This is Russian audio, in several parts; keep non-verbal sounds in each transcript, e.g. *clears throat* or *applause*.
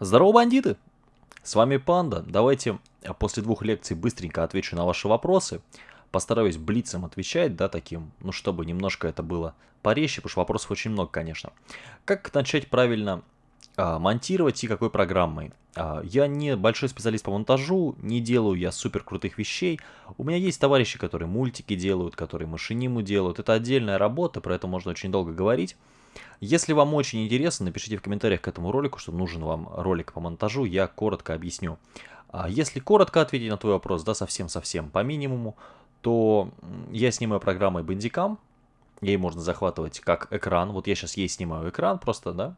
Здорово, бандиты! С вами Панда. Давайте а, после двух лекций быстренько отвечу на ваши вопросы. Постараюсь блицем отвечать, да, таким, ну, чтобы немножко это было порезче, потому что вопросов очень много, конечно. Как начать правильно а, монтировать и какой программой? А, я не большой специалист по монтажу, не делаю я супер крутых вещей. У меня есть товарищи, которые мультики делают, которые машиниму делают. Это отдельная работа, про это можно очень долго говорить. Если вам очень интересно, напишите в комментариях к этому ролику, что нужен вам ролик по монтажу, я коротко объясню. А если коротко ответить на твой вопрос, да, совсем-совсем по минимуму, то я снимаю программой Bandicam, ей можно захватывать как экран, вот я сейчас ей снимаю экран просто, да,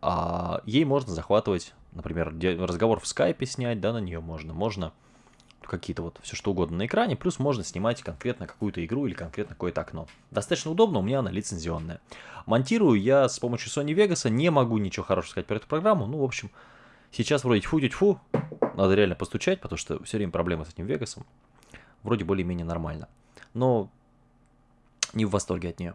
а ей можно захватывать, например, разговор в скайпе снять, да, на нее можно, можно какие-то вот все что угодно на экране, плюс можно снимать конкретно какую-то игру или конкретно какое-то окно. Достаточно удобно, у меня она лицензионная. Монтирую я с помощью Sony Vegas, не могу ничего хорошего сказать про эту программу, ну, в общем, сейчас вроде тьфу-тьфу, надо реально постучать, потому что все время проблемы с этим Вегасом. Вроде более-менее нормально, но не в восторге от нее.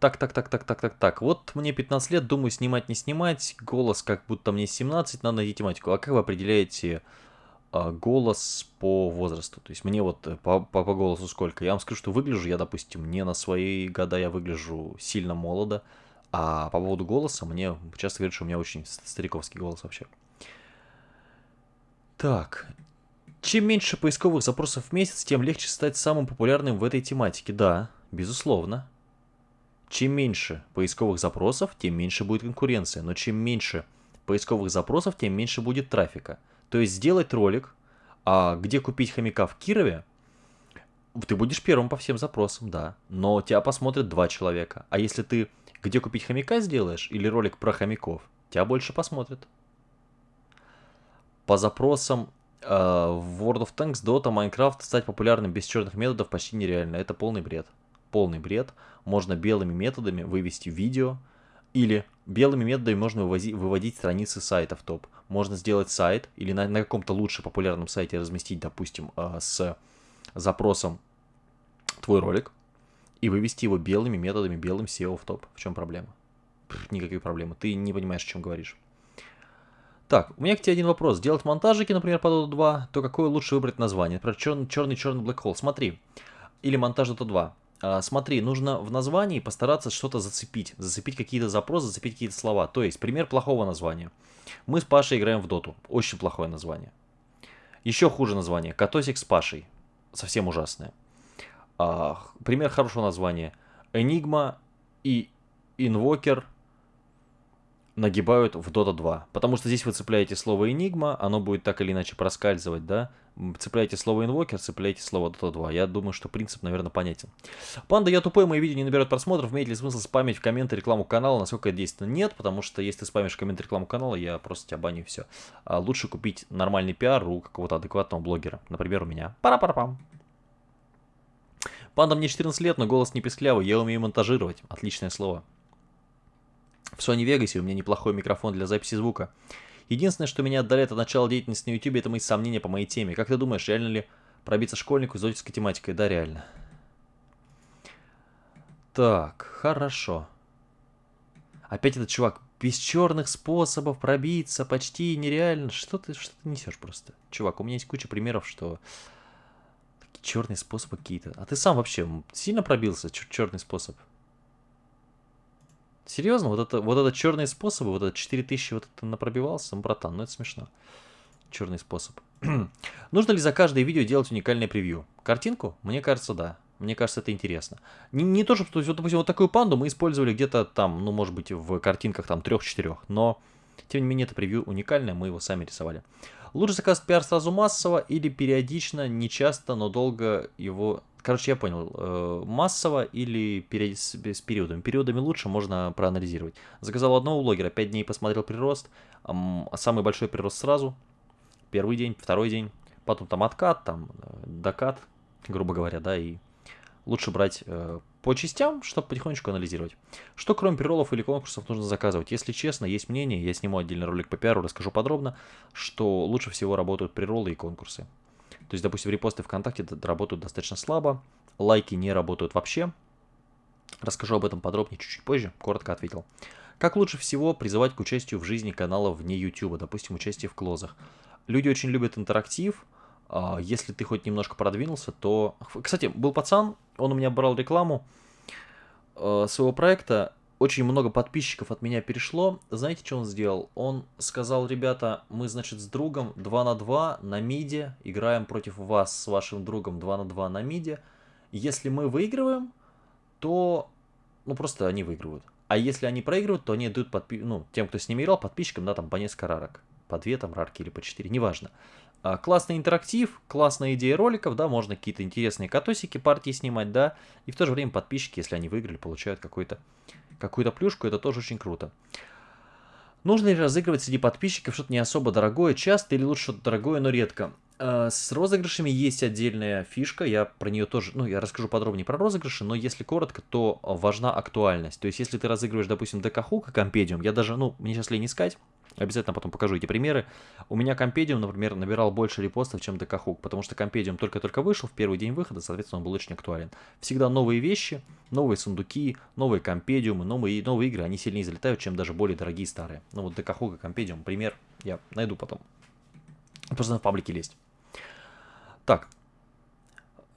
Так, так, так, так, так, так, так. Вот мне 15 лет, думаю, снимать, не снимать. Голос как будто мне 17, надо найти тематику. А как вы определяете голос по возрасту. То есть мне вот э, по, по, по голосу сколько. Я вам скажу, что выгляжу я, допустим, не на свои года я выгляжу сильно молодо. А по поводу голоса мне часто говорят, что у меня очень стариковский голос вообще. Так. Чем меньше поисковых запросов в месяц, тем легче стать самым популярным в этой тематике. Да, безусловно. Чем меньше поисковых запросов, тем меньше будет конкуренция. Но чем меньше поисковых запросов, тем меньше будет трафика. То есть сделать ролик, а где купить хомяка в Кирове, ты будешь первым по всем запросам, да. Но тебя посмотрят два человека. А если ты где купить хомяка сделаешь или ролик про хомяков, тебя больше посмотрят. По запросам э, в World of Tanks, Dota, Minecraft стать популярным без черных методов почти нереально. Это полный бред. Полный бред. Можно белыми методами вывести видео, или белыми методами можно вывозить, выводить страницы сайтов топ. Можно сделать сайт или на, на каком-то лучше популярном сайте разместить, допустим, э, с запросом твой ролик и вывести его белыми методами, белым SEO в топ. В чем проблема? Пфф, никакой проблемы. Ты не понимаешь, о чем говоришь. Так, у меня к тебе один вопрос. Делать монтажики, например, по Dota 2, то какое лучше выбрать название? Например, черный-черный Black Hole. Смотри. Или монтаж Dota 2. А, смотри, нужно в названии постараться что-то зацепить, зацепить какие-то запросы, зацепить какие-то слова. То есть, пример плохого названия. Мы с Пашей играем в доту. Очень плохое название. Еще хуже название. Катосик с Пашей. Совсем ужасное. А, пример хорошего названия. Энигма и Инвокер нагибают в Dota 2. Потому что здесь вы цепляете слово Enigma, оно будет так или иначе проскальзывать, да? Цепляете слово Invoker, цепляете слово Dota 2. Я думаю, что принцип, наверное, понятен. Панда, я тупой, мои видео не наберет просмотров. Имеет ли смысл спамить в комменты рекламу канала? Насколько это действенно? Нет, потому что если ты спамишь в комменты рекламу канала, я просто тебя баню и все. А лучше купить нормальный пиар у какого-то адекватного блогера. Например, у меня. Пара-пара-пам. Панда, мне 14 лет, но голос не писклявый, я умею монтажировать. Отличное слово. В Sony Vegas у меня неплохой микрофон для записи звука. Единственное, что меня отдаляет от начала деятельности на YouTube, это мои сомнения по моей теме. Как ты думаешь, реально ли пробиться школьнику с отеческой тематикой? Да, реально. Так, хорошо. Опять этот чувак. Без черных способов пробиться почти нереально. Что ты, что ты несешь просто? Чувак, у меня есть куча примеров, что... Черные способы какие-то. А ты сам вообще сильно пробился? Черный способ? Серьезно, вот это, вот это черные способы, вот это 4000 вот это напробивался, ну, братан, ну это смешно. Черный способ. *clears throat* Нужно ли за каждое видео делать уникальное превью? Картинку? Мне кажется, да. Мне кажется, это интересно. Не, не то, что, вот, допустим, вот такую панду мы использовали где-то там, ну, может быть, в картинках там трех-четырех, но, тем не менее, это превью уникальное, мы его сами рисовали. Лучше заказать пиар сразу массово или периодично, не часто, но долго его Короче, я понял. Э, массово или с, с периодами. Периодами лучше можно проанализировать. Заказал одного блогера, 5 дней посмотрел прирост. Самый большой прирост сразу. Первый день, второй день. Потом там откат, там э, докат, грубо говоря, да, и лучше брать э, по частям, чтобы потихонечку анализировать. Что кроме приролов или конкурсов нужно заказывать? Если честно, есть мнение, я сниму отдельный ролик по пиару, расскажу подробно, что лучше всего работают приролы и конкурсы. То есть, допустим, репосты ВКонтакте работают достаточно слабо, лайки не работают вообще. Расскажу об этом подробнее чуть-чуть позже, коротко ответил. Как лучше всего призывать к участию в жизни канала вне YouTube, допустим, участие в клозах? Люди очень любят интерактив, а, если ты хоть немножко продвинулся, то... Кстати, был пацан, он у меня брал рекламу э, своего проекта, очень много подписчиков от меня перешло. Знаете, что он сделал? Он сказал, ребята, мы, значит, с другом 2 на 2 на миде, играем против вас с вашим другом 2 на 2 на миде. Если мы выигрываем, то, ну, просто они выигрывают. А если они проигрывают, то они дают подпи... ну, тем, кто с ними играл, подписчикам, да, там по несколько рарок. По две там рарки или по четыре, неважно. А, классный интерактив, классная идея роликов, да, можно какие-то интересные катосики партии снимать, да, и в то же время подписчики, если они выиграли, получают какой-то какую-то плюшку, это тоже очень круто. Нужно ли разыгрывать среди подписчиков что-то не особо дорогое, часто или лучше что-то дорогое, но редко? А, с розыгрышами есть отдельная фишка, я про нее тоже, ну, я расскажу подробнее про розыгрыши, но если коротко, то важна актуальность. То есть, если ты разыгрываешь, допустим, ДК Хука, Компедиум, я даже, ну, мне сейчас лень искать, Обязательно потом покажу эти примеры. У меня Компедиум, например, набирал больше репостов, чем ДКХук, потому что Компедиум только-только вышел в первый день выхода, соответственно, он был очень актуален. Всегда новые вещи, новые сундуки, новые Компедиумы, новые, новые игры, они сильнее залетают, чем даже более дорогие старые. Ну вот ДКХук и Компедиум, пример, я найду потом. Просто на паблике лезть. Так,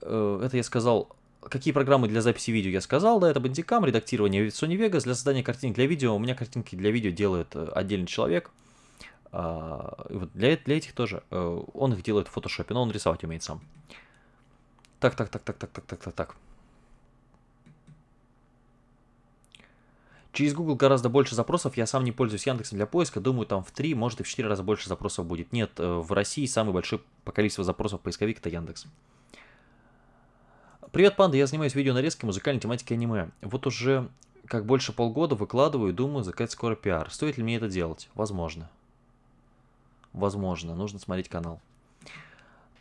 э, это я сказал Какие программы для записи видео я сказал, да, это Bandicam, редактирование Sony Vegas. Для создания картинок для видео, у меня картинки для видео делает э, отдельный человек. А, вот для, для этих тоже. Э, он их делает в фотошопе, но он рисовать умеет сам. Так, так, так, так, так, так, так, так, так. Через Google гораздо больше запросов. Я сам не пользуюсь Яндексом для поиска. Думаю, там в 3, может и в 4 раза больше запросов будет. Нет, э, в России самый большой по количеству запросов поисковик это Яндекс. Привет, панда, я занимаюсь видеонарезкой музыкальной тематики аниме. Вот уже как больше полгода выкладываю и думаю заказать скоро пиар. Стоит ли мне это делать? Возможно. Возможно, нужно смотреть канал.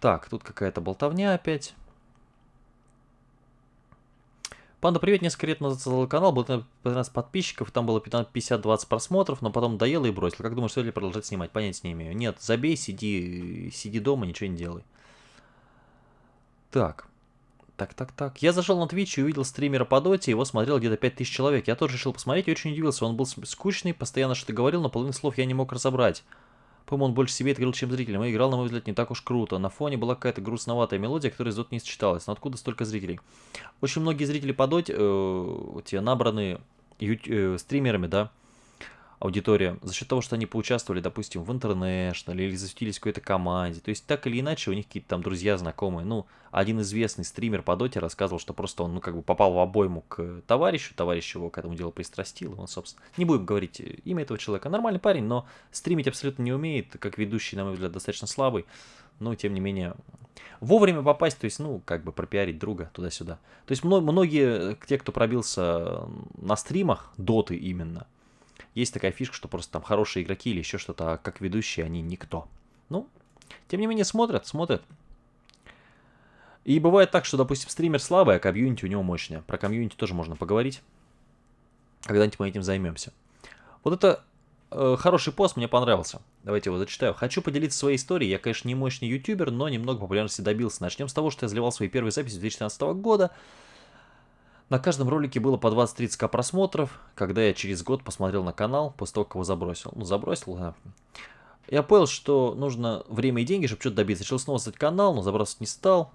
Так, тут какая-то болтовня опять. Панда, привет, несколько лет назад создал канал, было 15 подписчиков, там было 50-20 просмотров, но потом доел и бросил. Как думаешь, стоит ли продолжать снимать? Понятия не имею. Нет, забей, сиди, сиди дома, ничего не делай. Так. Так, так, так. Я зашел на Twitch и увидел стримера по доте, его смотрел где-то 5000 человек. Я тоже решил посмотреть и очень удивился. Он был скучный, постоянно что-то говорил, но половину слов я не мог разобрать. По-моему, он больше себе говорил, чем зрителям. И играл, на мой взгляд, не так уж круто. На фоне была какая-то грустноватая мелодия, которая из не сочеталась. Но откуда столько зрителей? Очень многие зрители по доте, э, те набраны э, стримерами, да, аудитория за счет того, что они поучаствовали, допустим, в International или засветились какой-то команде. То есть так или иначе у них какие-то там друзья, знакомые. Ну, один известный стример по доте рассказывал, что просто он, ну, как бы попал в обойму к товарищу, товарищ его к этому делу пристрастил, он, собственно, не будем говорить имя этого человека. Нормальный парень, но стримить абсолютно не умеет, как ведущий, на мой взгляд, достаточно слабый. Но, тем не менее, вовремя попасть, то есть, ну, как бы пропиарить друга туда-сюда. То есть, многие, те, кто пробился на стримах, доты именно, есть такая фишка, что просто там хорошие игроки или еще что-то, а как ведущие они никто. Ну, тем не менее смотрят, смотрят. И бывает так, что, допустим, стример слабый, а комьюнити у него мощное. Про комьюнити тоже можно поговорить. Когда-нибудь мы этим займемся. Вот это э, хороший пост, мне понравился. Давайте его зачитаю. Хочу поделиться своей историей. Я, конечно, не мощный ютубер, но немного популярности добился. Начнем с того, что я заливал свои первые записи 2014 года. На каждом ролике было по 20-30к просмотров, когда я через год посмотрел на канал, после того, как его забросил. Ну, забросил, да. Я понял, что нужно время и деньги, чтобы что-то добиться. Решил снова создать канал, но забрасывать не стал.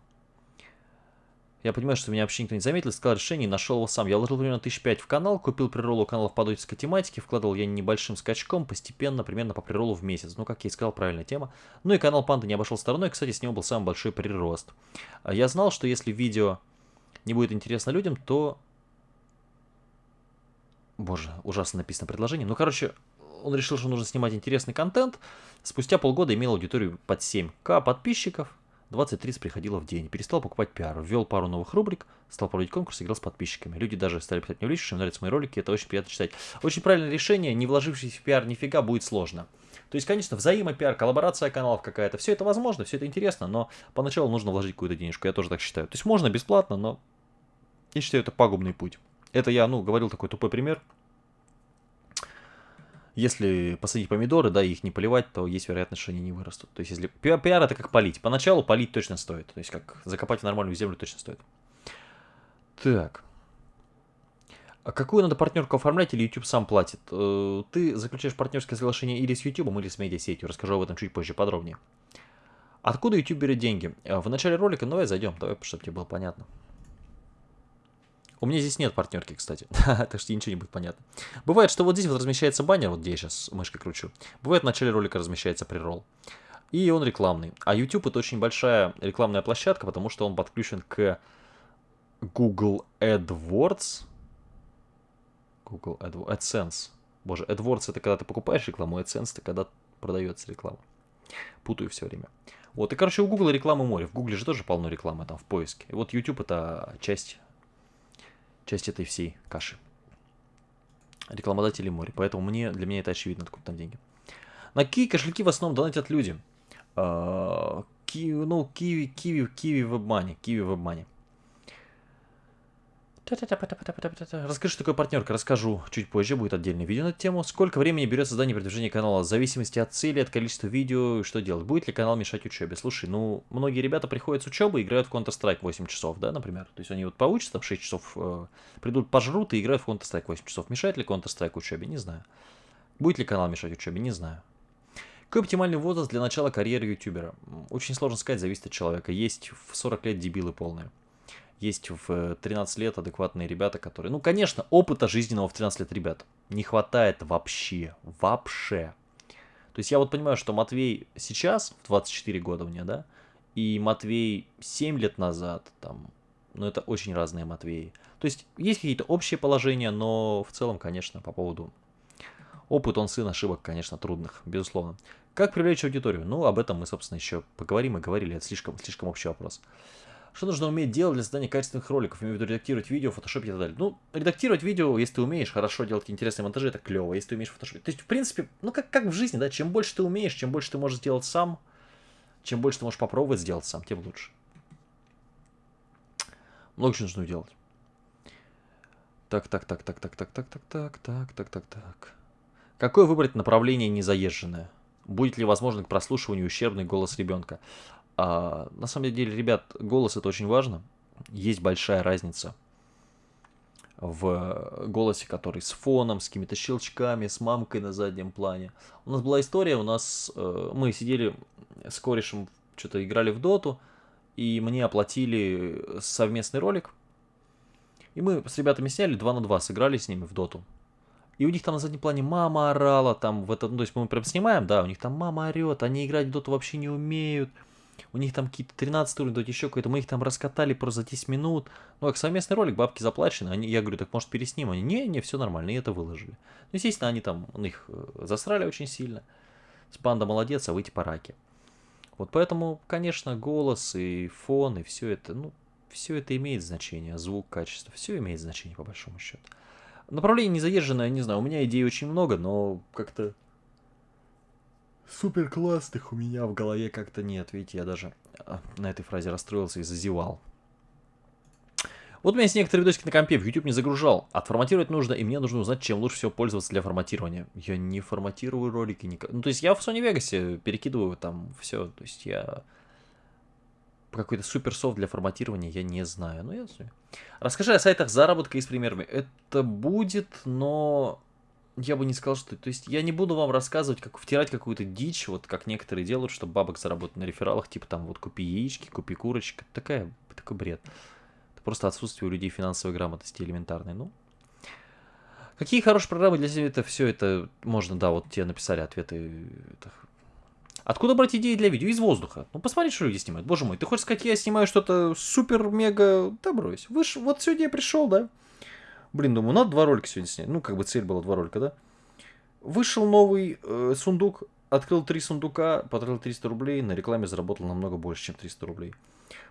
Я понимаю, что меня вообще никто не заметил, искал решение нашел его сам. Я вложил примерно 1005 в канал, купил приролу каналов по доческой тематике, вкладывал я небольшим скачком, постепенно, примерно по приролу в месяц. Ну, как я и сказал, правильная тема. Ну и канал Панда не обошел стороной, кстати, с него был самый большой прирост. Я знал, что если видео не будет интересно людям, то... Боже, ужасно написано предложение. Ну, короче, он решил, что нужно снимать интересный контент. Спустя полгода имел аудиторию под 7к подписчиков. 20-30 приходило в день. Перестал покупать пиар, ввел пару новых рубрик, стал проводить конкурс, играл с подписчиками. Люди даже стали писать мне в личку, что им нравятся мои ролики, это очень приятно читать. Очень правильное решение, не вложившись в пиар нифига, будет сложно. То есть, конечно, взаимопиар, коллаборация каналов какая-то, все это возможно, все это интересно, но поначалу нужно вложить какую-то денежку, я тоже так считаю. То есть можно бесплатно, но я считаю, это пагубный путь. Это я, ну, говорил такой тупой пример. Если посадить помидоры, да, и их не поливать, то есть вероятность, что они не вырастут. То есть, если пиар, пиар это как полить. Поначалу полить точно стоит. То есть, как закопать в нормальную землю точно стоит. Так. А какую надо партнерку оформлять или YouTube сам платит? Э, ты заключаешь партнерское соглашение или с YouTube, или с медиасетью. Расскажу об этом чуть позже подробнее. Откуда YouTube берет деньги? Э, в начале ролика, ну давай зайдем, давай, чтобы тебе было понятно. У меня здесь нет партнерки, кстати, *laughs* так что ничего не будет понятно. Бывает, что вот здесь вот размещается баннер, вот я сейчас мышкой кручу. Бывает, в начале ролика размещается прирол. И он рекламный. А YouTube это очень большая рекламная площадка, потому что он подключен к Google AdWords. Google AdWords, AdSense. Боже, AdWords это когда ты покупаешь рекламу, AdSense это когда продается реклама. Путаю все время. Вот, и, короче, у Google рекламы море. В Google же тоже полно рекламы там в поиске. И вот YouTube это часть, часть этой всей каши. Рекламодатели море. Поэтому мне, для меня это очевидно, откуда там деньги. На какие кошельки в основном донатят люди? Uh, Kiwi, ну, Kiwi, Kiwi, Kiwi WebMoney, Kiwi WebMoney. Расскажи, что такое партнерка, расскажу чуть позже, будет отдельное видео на эту тему. Сколько времени берет создание и канала, в зависимости от цели, от количества видео, что делать. Будет ли канал мешать учебе? Слушай, ну, многие ребята приходят с учебы и играют в Counter-Strike 8 часов, да, например. То есть они вот поучатся там 6 часов, э, придут, пожрут и играют в Counter-Strike 8 часов. Мешает ли Counter-Strike учебе? Не знаю. Будет ли канал мешать учебе? Не знаю. Какой оптимальный возраст для начала карьеры ютубера? Очень сложно сказать, зависит от человека. Есть в 40 лет дебилы полные есть в 13 лет адекватные ребята, которые... Ну, конечно, опыта жизненного в 13 лет ребят не хватает вообще. Вообще. То есть я вот понимаю, что Матвей сейчас, в 24 года мне, да, и Матвей 7 лет назад, там, ну, это очень разные Матвеи. То есть есть какие-то общие положения, но в целом, конечно, по поводу... Опыт он сын ошибок, конечно, трудных, безусловно. Как привлечь аудиторию? Ну, об этом мы, собственно, еще поговорим и говорили. Это слишком, слишком общий вопрос. Что нужно уметь делать для создания качественных роликов? Имею в виду редактировать видео, фотошопить и так далее. Ну, редактировать видео, если ты умеешь хорошо делать интересные монтажи, это клево. Если ты умеешь фотошопить. То есть, в принципе, ну как, как в жизни, да, чем больше ты умеешь, чем больше ты можешь сделать сам, чем больше ты можешь попробовать сделать сам, тем лучше. Много чего нужно делать. Так, так, так, так, так, так, так, так, так, так, так, так, так. Какое выбрать направление незаезженное? Будет ли возможно к прослушиванию ущербный голос ребенка? А, на самом деле, ребят, голос это очень важно. Есть большая разница в голосе, который с фоном, с какими-то щелчками, с мамкой на заднем плане. У нас была история, у нас э, мы сидели с корешем, что-то играли в доту, и мне оплатили совместный ролик. И мы с ребятами сняли 2 на 2, сыграли с ними в доту. И у них там на заднем плане мама орала, там в этом, ну, то есть мы прям снимаем, да, у них там мама орет, они играть в доту вообще не умеют у них там какие-то 13 уровень, то еще какой-то, мы их там раскатали просто за 10 минут. Ну, как совместный ролик, бабки заплачены, они, я говорю, так может пересним? Они, не, не, все нормально, и это выложили. Ну, естественно, они там, у них э, засрали очень сильно. С панда молодец, а выйти по раке. Вот поэтому, конечно, голос и фон, и все это, ну, все это имеет значение, звук, качество, все имеет значение по большому счету. Направление незаезженное, не знаю, у меня идей очень много, но как-то супер классных у меня в голове как-то нет. Видите, я даже а, на этой фразе расстроился и зазевал. Вот у меня есть некоторые видосики на компе, в YouTube не загружал. Отформатировать нужно, и мне нужно узнать, чем лучше всего пользоваться для форматирования. Я не форматирую ролики никак. Ну, то есть я в Sony Vegas перекидываю там все. То есть я какой-то супер софт для форматирования я не знаю. Ну, я. Расскажи о сайтах заработка и с примерами. Это будет, но я бы не сказал, что... То есть я не буду вам рассказывать, как втирать какую-то дичь, вот как некоторые делают, чтобы бабок заработать на рефералах, типа там вот купи яички, купи курочки. Такая, такой бред. Это просто отсутствие у людей финансовой грамотности элементарной. Ну, Какие хорошие программы для себя это все это можно, да, вот тебе написали ответы. Это... Откуда брать идеи для видео? Из воздуха. Ну посмотри, что люди снимают. Боже мой, ты хочешь сказать, я снимаю что-то супер-мега... Да брось. Вы ж... Вот сегодня я пришел, да? Блин, думаю, надо два ролика сегодня снять. Ну, как бы цель была два ролика, да? Вышел новый э, сундук, открыл три сундука, потратил 300 рублей, на рекламе заработал намного больше, чем 300 рублей.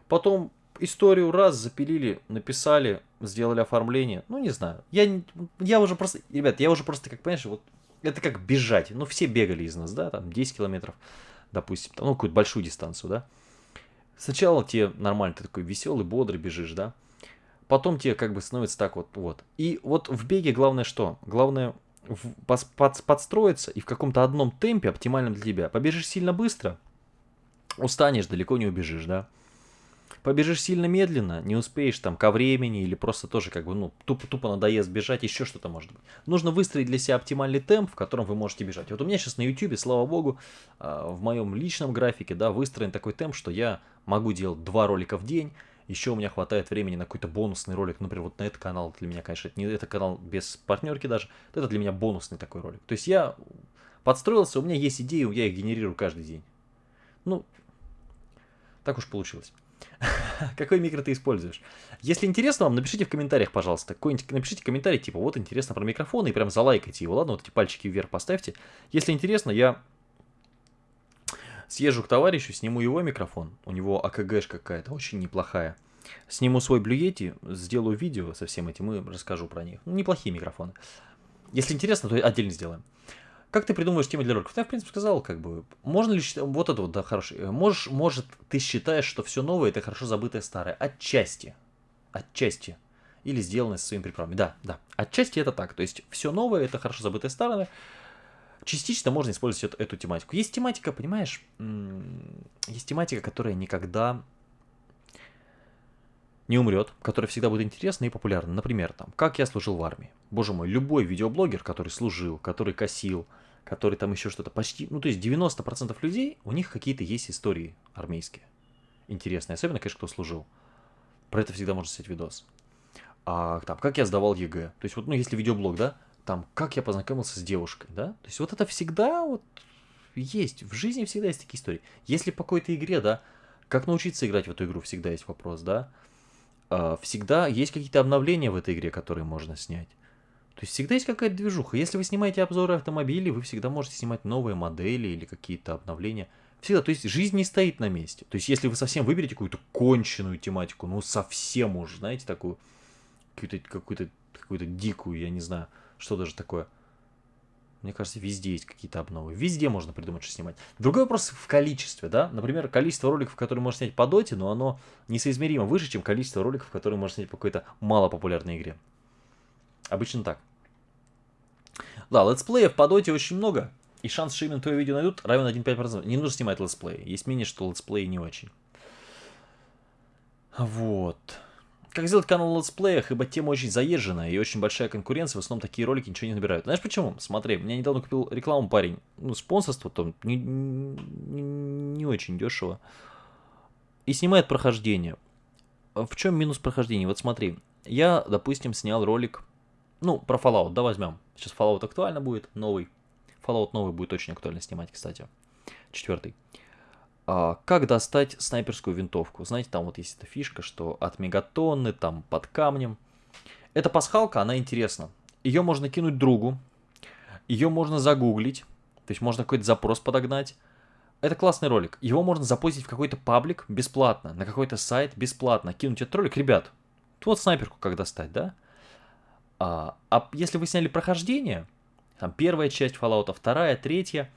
Потом историю раз запилили, написали, сделали оформление. Ну, не знаю. Я, я уже просто, ребят, я уже просто, как понимаешь, вот это как бежать. Ну, все бегали из нас, да, там 10 километров, допустим, ну, какую-то большую дистанцию, да. Сначала тебе нормально, ты такой веселый, бодрый бежишь, да потом тебе как бы становится так вот, вот. И вот в беге главное что? Главное в, под, под, подстроиться и в каком-то одном темпе, оптимальном для тебя. Побежишь сильно быстро, устанешь, далеко не убежишь, да. побежишь сильно медленно, не успеешь там ко времени или просто тоже как бы, ну, тупо, тупо надоест бежать, еще что-то может быть. Нужно выстроить для себя оптимальный темп, в котором вы можете бежать. Вот у меня сейчас на YouTube, слава богу, а, в моем личном графике, да, выстроен такой темп, что я могу делать два ролика в день, еще у меня хватает времени на какой-то бонусный ролик, например, вот на этот канал для меня, конечно, это не это канал без партнерки даже, это для меня бонусный такой ролик. То есть я подстроился, у меня есть идеи, я их генерирую каждый день. Ну, так уж получилось. *laughs* Какой микро ты используешь? Если интересно вам, напишите в комментариях, пожалуйста. Какой-нибудь, напишите комментарий, типа, вот интересно про микрофон, и прям залайкайте его, ладно? Вот эти пальчики вверх поставьте. Если интересно, я съезжу к товарищу, сниму его микрофон. У него АКГш какая-то, очень неплохая. Сниму свой Yeti, сделаю видео со всем этим и расскажу про них. Ну, неплохие микрофоны. Если интересно, то отдельно сделаем. Как ты придумываешь темы для роликов? Я, в принципе, сказал, как бы, можно ли считать, вот это вот, да, хороший. Э, можешь, может, ты считаешь, что все новое это хорошо забытое старое? Отчасти. Отчасти. Или сделанное со своими приправами. Да, да. Отчасти это так. То есть, все новое это хорошо забытое старое. Частично можно использовать эту, эту тематику. Есть тематика, понимаешь, есть тематика, которая никогда не умрет, которая всегда будет интересна и популярна. Например, там, как я служил в армии. Боже мой, любой видеоблогер, который служил, который косил, который там еще что-то почти... Ну, то есть 90% людей, у них какие-то есть истории армейские. Интересные. Особенно, конечно, кто служил. Про это всегда можно снять видос. А там, как я сдавал ЕГЭ. То есть, вот, ну, если видеоблог, да, там, как я познакомился с девушкой, да. То есть, вот это всегда вот есть. В жизни всегда есть такие истории. Если по какой-то игре, да, как научиться играть в эту игру, всегда есть вопрос, да. А, всегда есть какие-то обновления в этой игре, которые можно снять. То есть всегда есть какая-то движуха. Если вы снимаете обзоры автомобилей, вы всегда можете снимать новые модели или какие-то обновления. Всегда. То есть жизнь не стоит на месте. То есть если вы совсем выберете какую-то конченую тематику, ну совсем уж, знаете, такую какую-то какую-то какую-то дикую, я не знаю, что даже такое. Мне кажется, везде есть какие-то обновы. Везде можно придумать, что снимать. Другой вопрос в количестве, да? Например, количество роликов, которые можно снять по доте, но оно несоизмеримо выше, чем количество роликов, которые можно снять по какой-то малопопулярной игре. Обычно так. Да, летсплеев по доте очень много. И шанс, что именно твое видео найдут, равен 1,5%. Не нужно снимать летсплеи. Есть мнение, что летсплеи не очень. Вот. Как сделать канал летсплеях, ибо тема очень заезженная и очень большая конкуренция, в основном такие ролики ничего не набирают. Знаешь почему? Смотри, меня недавно купил рекламу парень, ну, спонсорство там не, не, не очень дешево. И снимает прохождение. В чем минус прохождения? Вот смотри, я, допустим, снял ролик, ну, про Fallout, да, возьмем. Сейчас Fallout актуально будет, новый. Fallout новый будет очень актуально снимать, кстати. Четвертый. А, как достать снайперскую винтовку? Знаете, там вот есть эта фишка, что от мегатонны, там под камнем. Эта пасхалка, она интересна. Ее можно кинуть другу, ее можно загуглить, то есть можно какой-то запрос подогнать. Это классный ролик. Его можно запустить в какой-то паблик бесплатно, на какой-то сайт бесплатно. Кинуть этот ролик. Ребят, вот снайперку как достать, да? А, а если вы сняли прохождение, там первая часть Fallout, вторая, третья,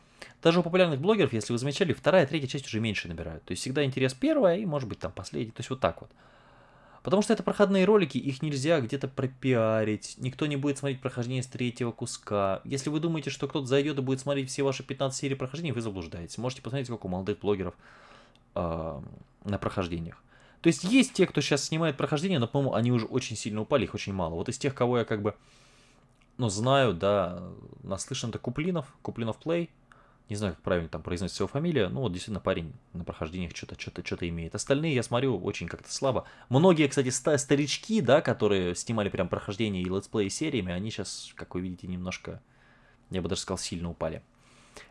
даже у популярных блогеров, если вы замечали, вторая, третья часть уже меньше набирают. То есть всегда интерес первая и может быть там последняя. То есть вот так вот. Потому что это проходные ролики, их нельзя где-то пропиарить. Никто не будет смотреть прохождение с третьего куска. Если вы думаете, что кто-то зайдет и будет смотреть все ваши 15 серий прохождения, вы заблуждаетесь. Можете посмотреть, сколько у молодых блогеров э, на прохождениях. То есть есть те, кто сейчас снимает прохождение, но, по-моему, они уже очень сильно упали, их очень мало. Вот из тех, кого я как бы, ну, знаю, да, наслышан, это Куплинов, Куплинов Play, не знаю, как правильно там произносится его фамилия. Ну, вот действительно парень на прохождениях что-то что-то что-то имеет. Остальные, я смотрю, очень как-то слабо. Многие, кстати, старички, да, которые снимали прям прохождение и летсплей сериями, они сейчас, как вы видите, немножко, я бы даже сказал, сильно упали.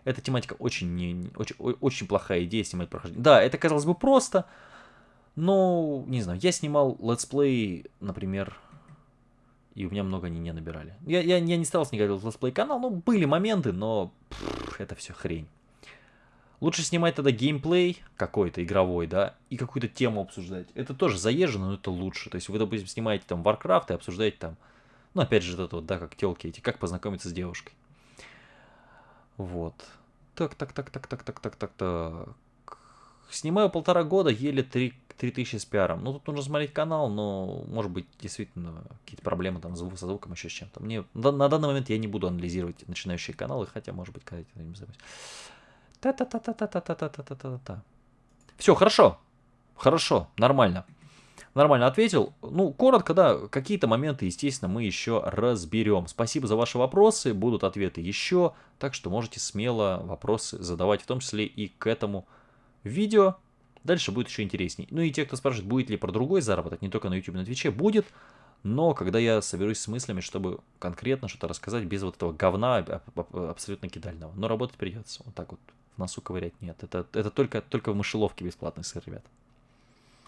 Эта тематика очень, не, очень, очень плохая идея снимать прохождение. Да, это казалось бы просто, но, не знаю, я снимал летсплей, например, и у меня много они не набирали. Я, я, я не старался никогда делать летсплей канал, ну, были моменты, но пфф, это все хрень. Лучше снимать тогда геймплей какой-то игровой, да, и какую-то тему обсуждать. Это тоже заезжено, но это лучше. То есть вы, допустим, снимаете там Warcraft и обсуждаете там, ну, опять же, это вот, да, как телки эти, как познакомиться с девушкой. Вот. Так, так, так, так, так, так, так, так, так. Снимаю полтора года, еле три 3000 с пиаром. Ну, тут нужно смотреть канал, но, может быть, действительно, какие-то проблемы там со звуком, еще с чем-то. Мне на данный момент я не буду анализировать начинающие каналы, хотя, может быть, когда-то не займусь. Та-та-та-та-та-та-та-та-та-та-та. Все, хорошо. Хорошо, нормально. Нормально ответил. Ну, коротко, да, какие-то моменты, естественно, мы еще разберем. Спасибо за ваши вопросы, будут ответы еще, так что можете смело вопросы задавать, в том числе и к этому видео. Дальше будет еще интересней. Ну и те, кто спрашивает, будет ли про другой заработок, не только на YouTube, на Twitch, будет. Но когда я соберусь с мыслями, чтобы конкретно что-то рассказать без вот этого говна абсолютно кидального. Но работать придется. Вот так вот в носу ковырять нет. Это, это только, только в мышеловке бесплатный сыр, ребят.